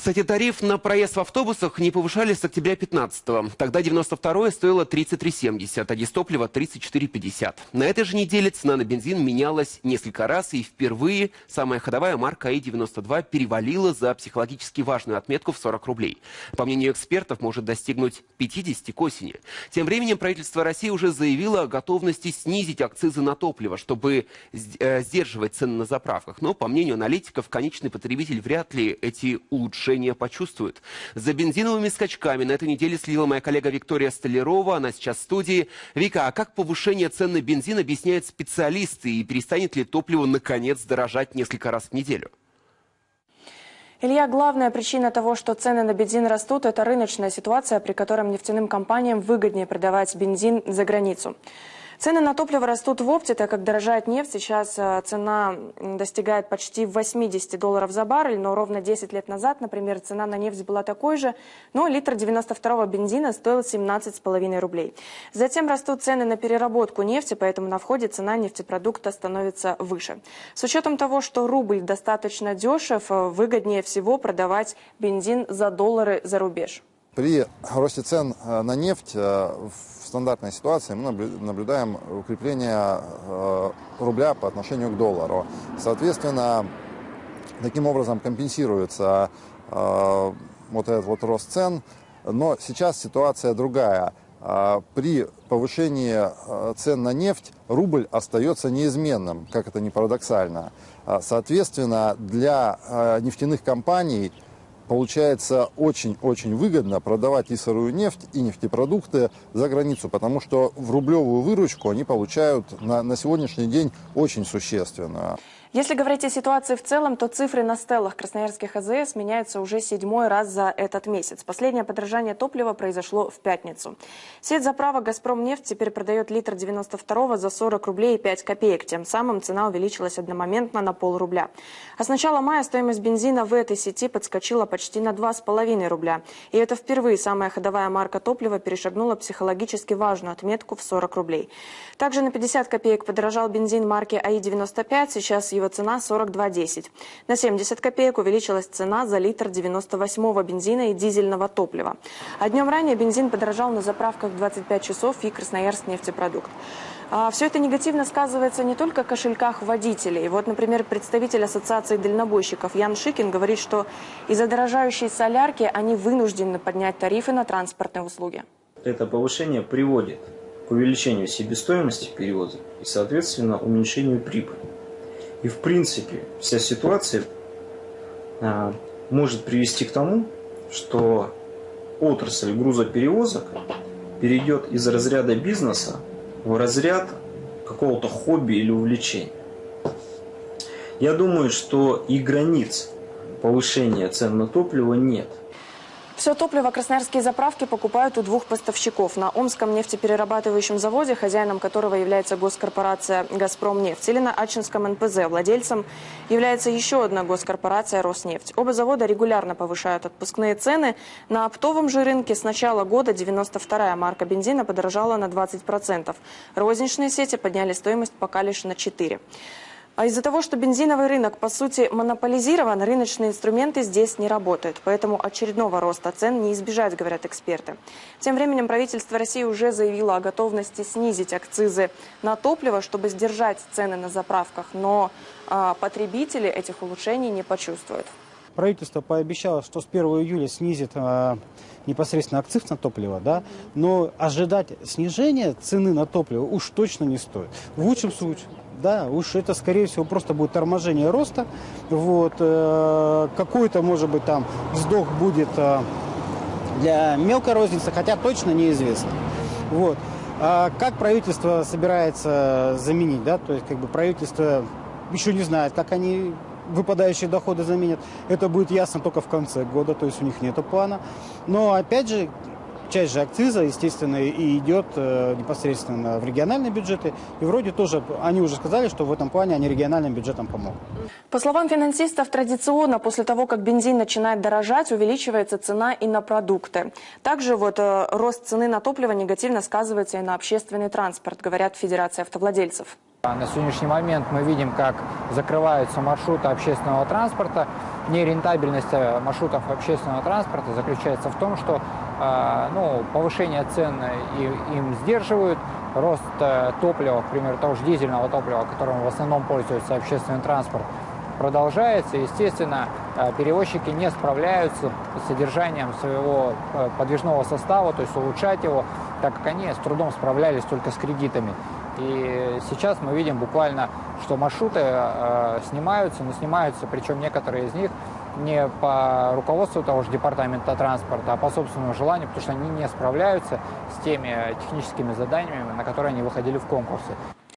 Кстати, тариф на проезд в автобусах не повышали с октября 15-го. Тогда 92-е стоило 33,70, а дистопливо 34,50. На этой же неделе цена на бензин менялась несколько раз, и впервые самая ходовая марка АИ-92 перевалила за психологически важную отметку в 40 рублей. По мнению экспертов, может достигнуть 50 к осени. Тем временем правительство России уже заявило о готовности снизить акцизы на топливо, чтобы э, сдерживать цены на заправках. Но, по мнению аналитиков, конечный потребитель вряд ли эти улучшения улучшения почувствуют. За бензиновыми скачками на этой неделе следила моя коллега Виктория Столярова. Она сейчас в студии. Вика, а как повышение цен на бензин объясняют специалисты? И перестанет ли топливо наконец дорожать несколько раз в неделю? Илья, главная причина того, что цены на бензин растут, это рыночная ситуация, при котором нефтяным компаниям выгоднее продавать бензин за границу. Цены на топливо растут в опте, так как дорожает нефть. Сейчас э, цена достигает почти 80 долларов за баррель, но ровно 10 лет назад, например, цена на нефть была такой же, но литр 92-го бензина стоил 17,5 рублей. Затем растут цены на переработку нефти, поэтому на входе цена нефтепродукта становится выше. С учетом того, что рубль достаточно дешев, э, выгоднее всего продавать бензин за доллары за рубеж. При росте цен э, на нефть в стандартной ситуации мы наблюдаем укрепление э, рубля по отношению к доллару. Соответственно, таким образом компенсируется э, вот этот вот рост цен. Но сейчас ситуация другая. Э, при повышении цен на нефть рубль остается неизменным, как это ни парадоксально. Соответственно, для нефтяных компаний получается очень-очень выгодно продавать и сырую нефть, и нефтепродукты за границу, потому что в рублевую выручку они получают на, на сегодняшний день очень существенно. Если говорить о ситуации в целом, то цифры на стеллах красноярских АЗС меняются уже седьмой раз за этот месяц. Последнее подорожание топлива произошло в пятницу. Сеть заправок «Газпромнефть» теперь продает литр 92 за 40 рублей и 5 копеек. Тем самым цена увеличилась одномоментно на полрубля. А с начала мая стоимость бензина в этой сети подскочила почти на 2,5 рубля. И это впервые самая ходовая марка топлива перешагнула психологически важную отметку в 40 рублей. Также на 50 копеек подорожал бензин марки АИ-95. Сейчас его его цена 42,10. На 70 копеек увеличилась цена за литр 98-го бензина и дизельного топлива. А днем ранее бензин подорожал на заправках 25 часов и Красноярск нефтепродукт. А все это негативно сказывается не только в кошельках водителей. Вот, например, представитель Ассоциации дальнобойщиков Ян Шикин говорит, что из-за дорожающей солярки они вынуждены поднять тарифы на транспортные услуги. Это повышение приводит к увеличению себестоимости перевоза и, соответственно, уменьшению прибыли. И в принципе вся ситуация а, может привести к тому, что отрасль грузоперевозок перейдет из разряда бизнеса в разряд какого-то хобби или увлечения. Я думаю, что и границ повышения цен на топливо нет. Все топливо красноярские заправки покупают у двух поставщиков. На Омском нефтеперерабатывающем заводе, хозяином которого является госкорпорация «Газпромнефть», или на Ачинском НПЗ. Владельцем является еще одна госкорпорация «Роснефть». Оба завода регулярно повышают отпускные цены. На оптовом же рынке с начала года 92-я марка бензина подорожала на 20%. Розничные сети подняли стоимость пока лишь на 4%. А из-за того, что бензиновый рынок, по сути, монополизирован, рыночные инструменты здесь не работают. Поэтому очередного роста цен не избежать, говорят эксперты. Тем временем правительство России уже заявило о готовности снизить акцизы на топливо, чтобы сдержать цены на заправках. Но а, потребители этих улучшений не почувствуют. Правительство пообещало, что с 1 июля снизит э, непосредственно акциз на топливо, да, но ожидать снижения цены на топливо уж точно не стоит. В лучшем случае, да, уж это, скорее всего, просто будет торможение роста. Вот, э, какой-то, может быть, там вздох будет э, для мелкой розницы, хотя точно неизвестно. Вот. А как правительство собирается заменить, да, то есть как бы правительство еще не знает, как они выпадающие доходы заменят. Это будет ясно только в конце года, то есть у них нет плана. Но опять же, часть же акциза, естественно, и идет э, непосредственно в региональные бюджеты. И вроде тоже, они уже сказали, что в этом плане они региональным бюджетам помогут. По словам финансистов, традиционно после того, как бензин начинает дорожать, увеличивается цена и на продукты. Также вот э, рост цены на топливо негативно сказывается и на общественный транспорт, говорят Федерация автовладельцев. А На сегодняшний момент мы видим, как закрываются маршруты общественного транспорта. Нерентабельность э, маршрутов общественного транспорта заключается в том, что ну, повышение цен им сдерживают, рост э, топлива, к примеру, того же дизельного топлива, которым в основном пользуется общественный транспорт, продолжается. Естественно, э, перевозчики не справляются с содержанием своего э, подвижного состава, то есть улучшать его, так как они с трудом справлялись только с кредитами. И сейчас мы видим буквально, что маршруты э, снимаются, но снимаются, причем некоторые из них не по руководству того же департамента транспорта, а по собственному желанию, потому что они не справляются с теми техническими заданиями, на которые они выходили в конкурсы.